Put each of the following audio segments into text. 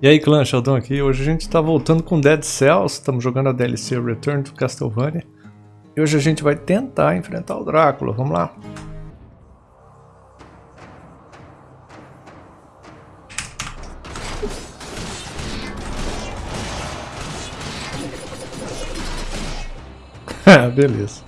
E aí clã, Sheldon aqui. Hoje a gente está voltando com Dead Cells, estamos jogando a DLC Return to Castlevania. E hoje a gente vai tentar enfrentar o Drácula, vamos lá. Beleza.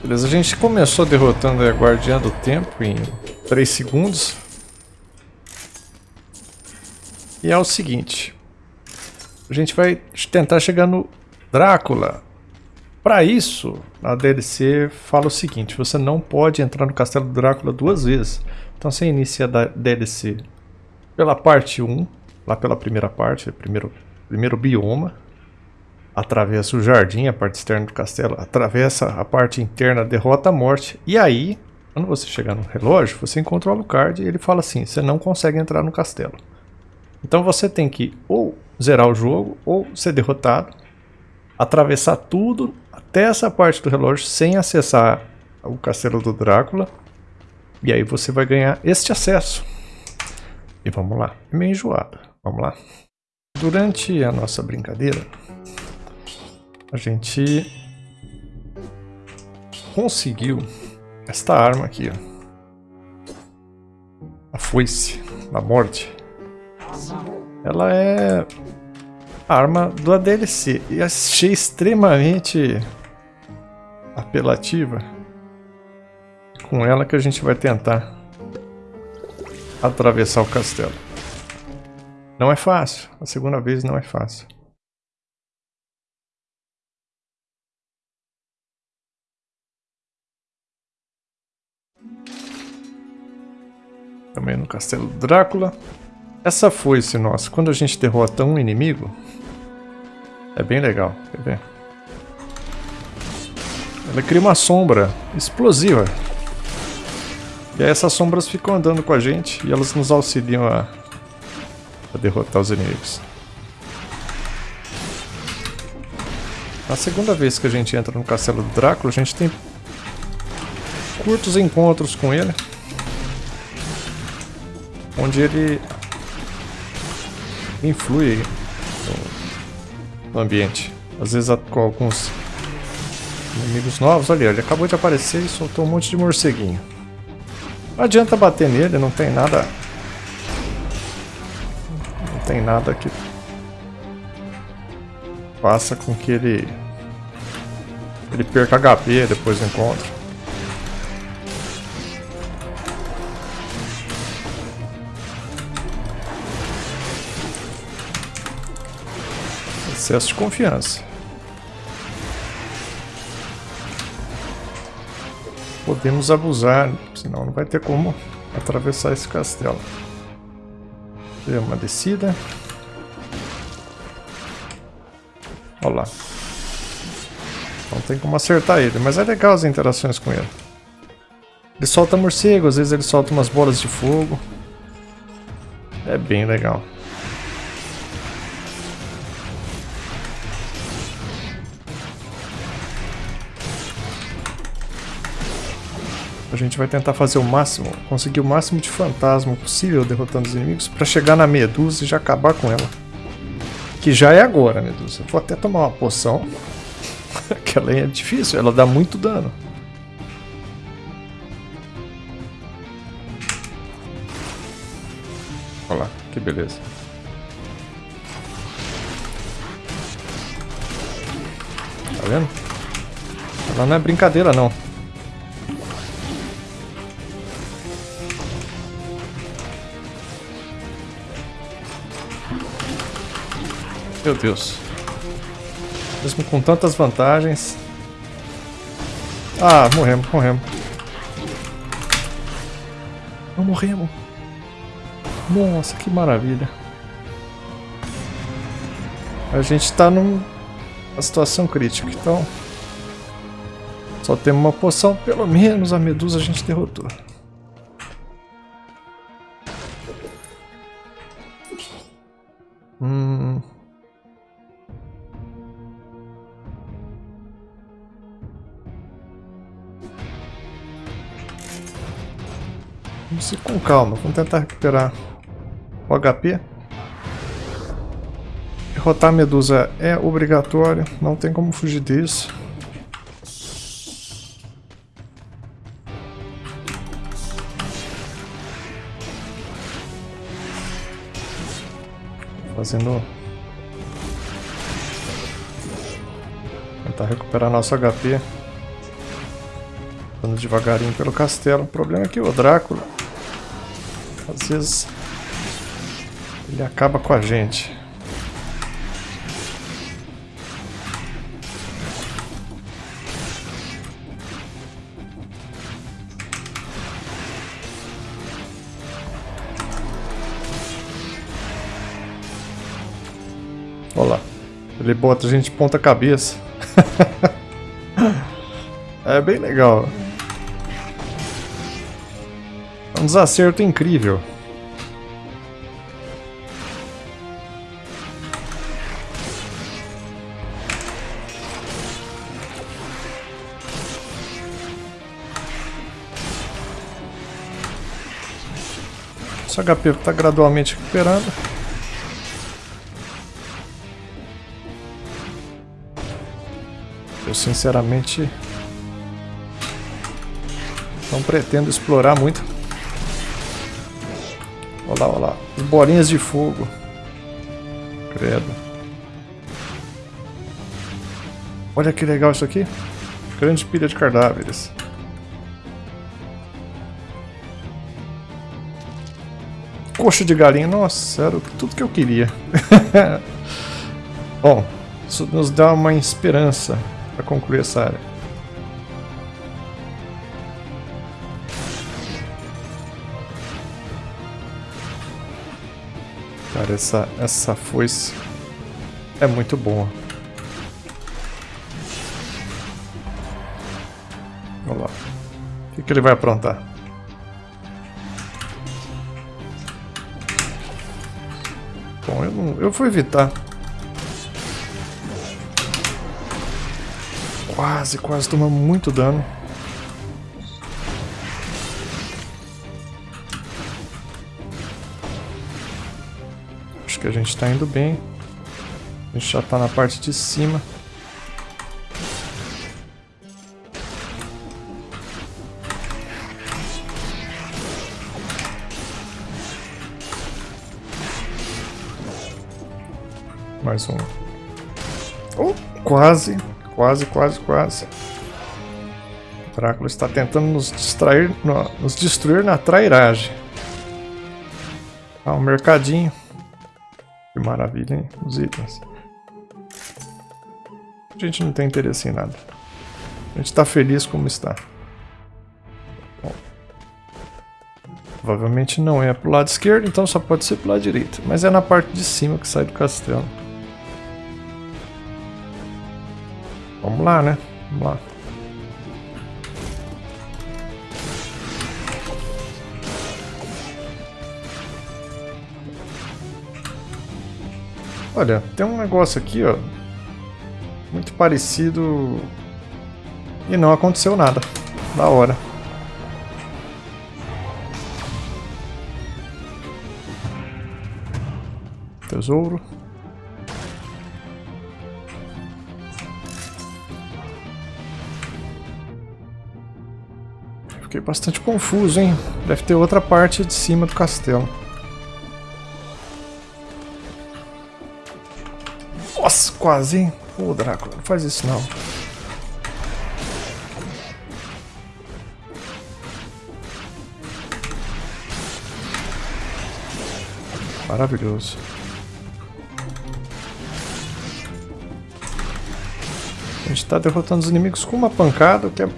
Beleza, a gente começou derrotando a Guardiã do Tempo em 3 segundos. E é o seguinte. A gente vai tentar chegar no Drácula. Para isso, a DLC fala o seguinte, você não pode entrar no Castelo do Drácula duas vezes. Então você inicia a DLC pela parte 1, lá pela primeira parte, primeiro, primeiro bioma atravessa o jardim, a parte externa do castelo, atravessa a parte interna, derrota a morte. E aí, quando você chegar no relógio, você encontra o Alucard e ele fala assim: você não consegue entrar no castelo. Então você tem que ou zerar o jogo ou ser derrotado, atravessar tudo até essa parte do relógio sem acessar o castelo do Drácula. E aí você vai ganhar este acesso. E vamos lá. É meio enjoado. Vamos lá. Durante a nossa brincadeira, a gente conseguiu esta arma aqui, ó. A foice da morte. Ela é a arma do ADLC e achei extremamente apelativa. Com ela que a gente vai tentar atravessar o castelo. Não é fácil, a segunda vez não é fácil. Também no Castelo Drácula. Essa foice nossa, quando a gente derrota um inimigo, é bem legal, quer ver? Ela cria uma sombra explosiva. E aí essas sombras ficam andando com a gente e elas nos auxiliam a, a derrotar os inimigos. Na segunda vez que a gente entra no Castelo Drácula, a gente tem curtos encontros com ele onde ele influi no ambiente. Às vezes com alguns inimigos novos. Olha, ele acabou de aparecer e soltou um monte de morceguinho. Não adianta bater nele, não tem nada... Não tem nada que faça com que ele... Ele perca HP depois do encontro. Excesso de confiança. Podemos abusar, senão não vai ter como atravessar esse castelo. Tem uma descida. Olha lá. Não tem como acertar ele, mas é legal as interações com ele. Ele solta morcego, às vezes ele solta umas bolas de fogo. É bem legal. A gente vai tentar fazer o máximo, conseguir o máximo de fantasma possível derrotando os inimigos para chegar na Medusa e já acabar com ela. Que já é agora, Medusa. Vou até tomar uma poção. que ela é difícil, ela dá muito dano. Olha lá, que beleza. Tá vendo? Ela não é brincadeira não. Meu Deus. Mesmo com tantas vantagens. Ah, morremos, morremos. Não morremos. Nossa, que maravilha. A gente tá numa situação crítica, então... Só temos uma poção, pelo menos a medusa a gente derrotou. Vamos ir com calma, vamos tentar recuperar o HP. Derrotar a Medusa é obrigatório, não tem como fugir disso. Fazendo... Tentar recuperar nosso HP. Andando devagarinho pelo castelo. O problema é que o Drácula... Às vezes... Ele acaba com a gente. Olha lá. Ele bota a gente ponta cabeça. é bem legal. Desacerto incrível. Nosso HP está gradualmente recuperando. Eu sinceramente não pretendo explorar muito. Olha lá, olha lá. As bolinhas de fogo. Credo. Olha que legal isso aqui. Grande pilha de cadáveres. Coxa de galinha. Nossa, era tudo que eu queria. Bom, isso nos dá uma esperança para concluir essa área. Cara, essa, essa foice é muito boa. Vamos lá. O que, que ele vai aprontar? Bom, eu, não, eu vou evitar. Quase, quase toma muito dano. Acho que a gente está indo bem. A gente já está na parte de cima. Mais um. Oh, quase. Quase, quase, quase. O Drácula está tentando nos distrair, nos destruir na trairagem. Ah, um mercadinho. Maravilha, hein? Os itens. A gente não tem interesse em nada. A gente está feliz como está. Bom. Provavelmente não é pro lado esquerdo, então só pode ser pro lado direito. Mas é na parte de cima que sai do castelo. Vamos lá, né? Vamos lá. Olha, tem um negócio aqui, ó. Muito parecido. E não aconteceu nada. Da hora. Tesouro. Fiquei bastante confuso, hein? Deve ter outra parte de cima do castelo. Quase, hein? Ô, Drácula, não faz isso não. Maravilhoso. A gente está derrotando os inimigos com uma pancada, o que é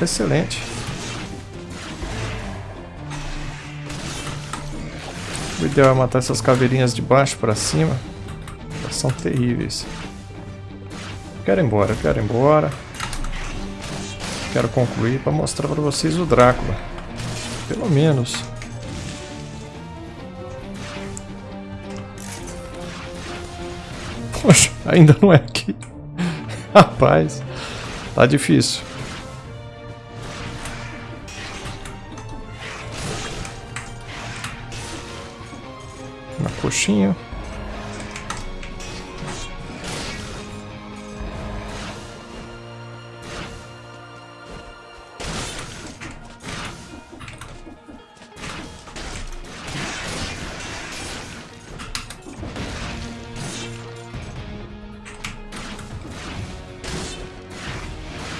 excelente. O ideal é matar essas caveirinhas de baixo para cima. São terríveis. Quero ir embora, quero ir embora. Quero concluir para mostrar para vocês o Drácula. Pelo menos. Poxa, ainda não é aqui. Rapaz, tá difícil. Na coxinha.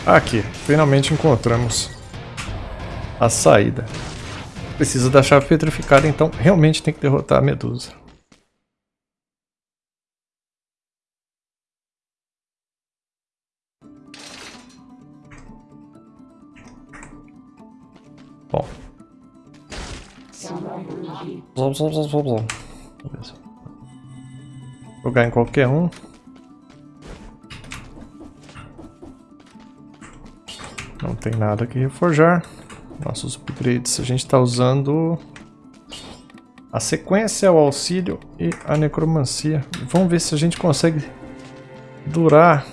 Aqui, finalmente encontramos a saída. Precisa da chave petrificada, então realmente tem que derrotar a Medusa. Bom. Jogar em qualquer um. Não tem nada que reforjar. Nossos upgrades, a gente está usando a sequência, o auxílio e a necromancia. Vamos ver se a gente consegue durar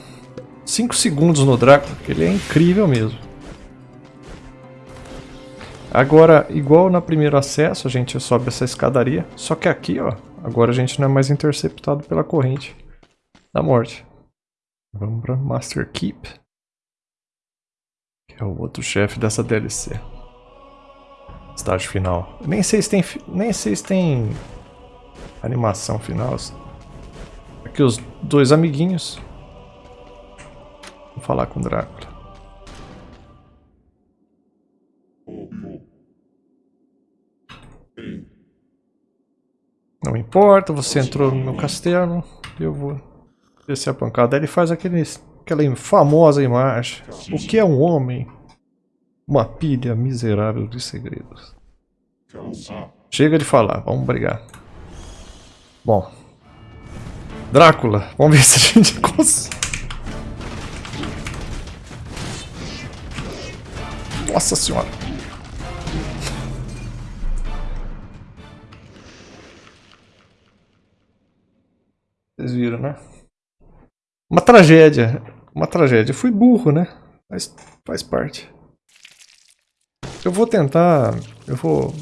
5 segundos no Drácula, que ele é incrível mesmo. Agora, igual no primeiro acesso, a gente sobe essa escadaria, só que aqui, ó, agora a gente não é mais interceptado pela corrente da morte. Vamos para Master Keep. É o outro chefe dessa DLC. Estágio final. Nem sei se tem, nem sei se tem animação final. Aqui os dois amiguinhos. Vou falar com o Drácula. Não importa, você entrou no meu castelo, eu vou descer a pancada. Ele faz aquele Aquela famosa imagem. O que é um homem? Uma pilha miserável de segredos. Chega de falar, vamos brigar. Bom. Drácula, vamos ver se a gente consegue. Nossa senhora. Vocês viram, né? Uma tragédia. Uma tragédia. fui burro, né? Mas faz parte. Eu vou tentar... Eu vou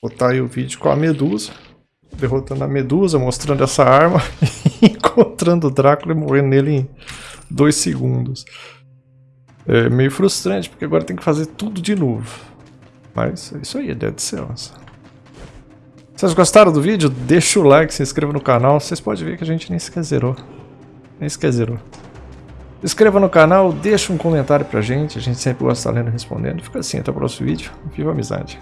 botar aí o vídeo com a Medusa. Derrotando a Medusa, mostrando essa arma. encontrando o Drácula e morrendo nele em dois segundos. É meio frustrante, porque agora tem que fazer tudo de novo. Mas é isso aí, Dead Cells. Vocês gostaram do vídeo? Deixa o like, se inscreva no canal. Vocês podem ver que a gente nem sequer zerou. Nem sequer zerou. Se inscreva no canal, deixa um comentário pra gente, a gente sempre gosta de estar lendo e respondendo. Fica assim, até o próximo vídeo. Viva a amizade!